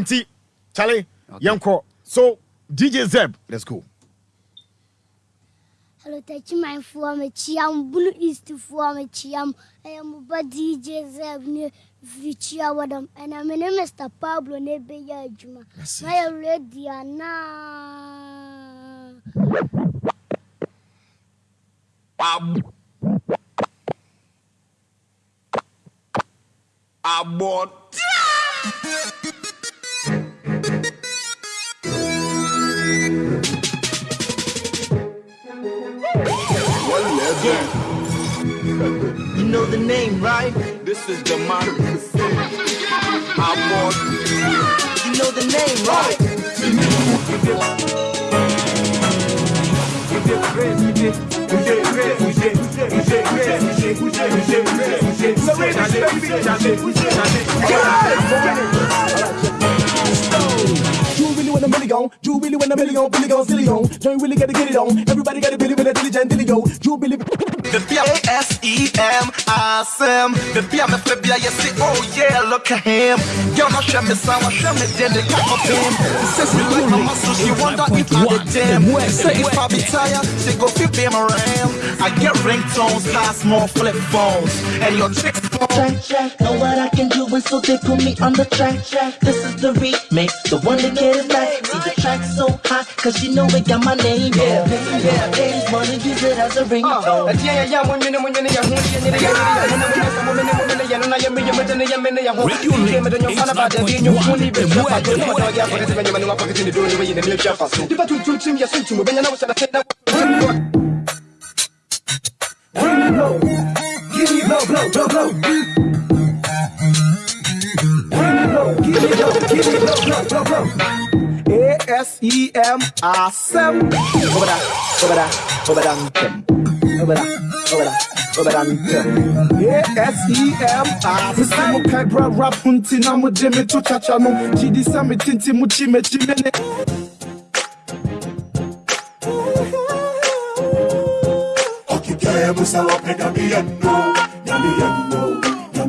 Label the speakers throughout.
Speaker 1: nti Charlie, young call. So DJ Zeb, let's go.
Speaker 2: Hello, touch my form, a chiam, blue east to form a chiam. I am about DJ Zeb near Vichia Wadam, and I'm in Mr. Pablo Nebeya Juma. My ready now.
Speaker 3: You know the name, right? This is the man. Abort. You know the name, right?
Speaker 4: You a million, Billy go silly on. Don't really gotta get it on. Everybody got a Billy with a diligent dilly go. You really
Speaker 3: The P-A-S-E-M, awesome. The P-A-M, F-B-I, you say, oh yeah, look at him. Girl, no show me sound, show me then the cock of him. Says me like my muscles, she wonder if I the damn. Say if I be tired, she go be my ram. I get ringtones, last more flip phones. And your chicks
Speaker 5: Track, track, know what I can do, and so they put me on the track, track. This is the remix, the one that get it back. See the track so hot, cause you know it got my name. Yeah, yeah, ladies wanna use it as a ringtone.
Speaker 4: blow, give me blow, blow, blow, blow. Blow, give me blow, give me blow, blow, blow, blow. A S E M awesome. Over there, over there, over there, over there, over there. Over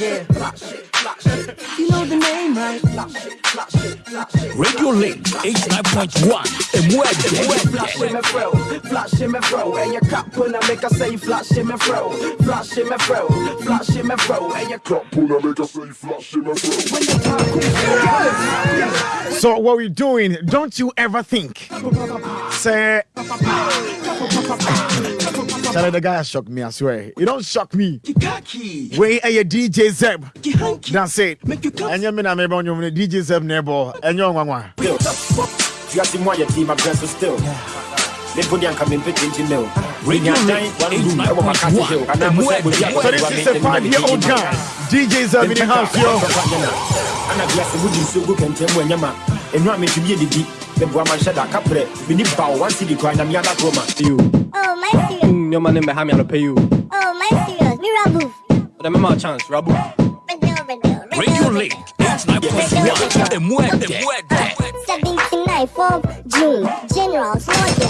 Speaker 5: Yeah. You know the name, right?
Speaker 6: Radio Link 89.1 and where
Speaker 7: Flash him and throw, flash him and throw, and your cup when I make her say flash him and throw, flash him and throw, flash him and throw, and your cup
Speaker 8: When I make her say flash in my throat.
Speaker 1: So what we doing? Don't you ever think? Say, Charlie the guy shocked me, I swear. He don't shock me. Where are your DJ Zeb? That's it. And you're not maybe on your DJ Zeb neighbor. And you're one.
Speaker 9: If you ask him why your team, I'm dressed still. They put down coming
Speaker 6: pitch
Speaker 9: into mill.
Speaker 6: When
Speaker 9: one room, I want my castle hill. And I'm going to
Speaker 1: So this is a five year old guy. DJ Zeb in the house, yo.
Speaker 9: And I'm blessed with you so good and tell when you're mad. And what makes you be the deep. Ɛnu a mentumi yɛ didi meboa manhyɛ da kaprɛ meni baw wansidi kora nyame ada koro ma
Speaker 2: Oh, my serious.
Speaker 10: nneɛma ne mmɛha me anɔpɛ yi o
Speaker 2: Oh, my serious. Mirabu.
Speaker 10: ɔdɛ mɛma wo chance rabu
Speaker 6: Radio Link 89.1 and where
Speaker 2: 79th of June. General Slaughter.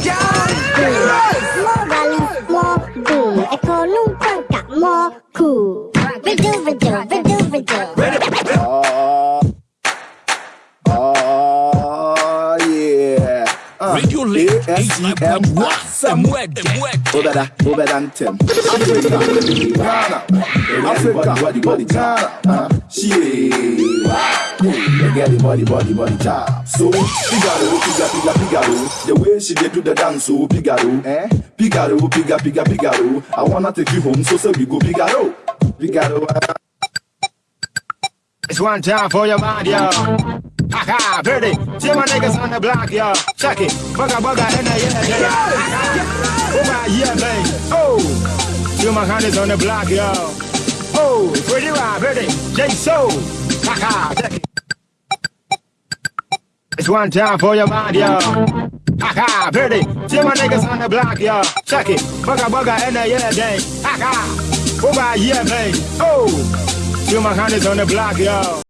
Speaker 2: More rally, more boom. Econo Panka, more cool. Riddle, riddle, riddle, riddle.
Speaker 6: Radio Link
Speaker 4: A-S-E-M
Speaker 6: 89.1
Speaker 4: awesome.
Speaker 6: and where
Speaker 4: Over there, over there, Tim. Africa, Ghana, Africa, body, body, Ghana. Uh, she, they get the body, body, body, job. So, Figaro, Piga, Piga, Figaro. The way she did do the dance, so Figaro, eh? Figaro, Piga, Piga, Figaro. I wanna take you home, so so we go Figaro, Figaro. uh,
Speaker 9: It's one time for your mind, yo. Haha, Verdi. See my niggas on the block, yo. Check it. Bugga, bugga, in the yeah, yeah. Oh, my, yeah, man. Oh. See my honeys on the block, yo. Oh, pretty wild, Verdi. J So. Haha, check it. It's one time for your mind, yo. Haha, pretty. See my niggas on the block, yo. Check it. Bugga bugga in the oh, yeah day. Haha. Over yeah, babe. Oh. See my honeys on the block, yo.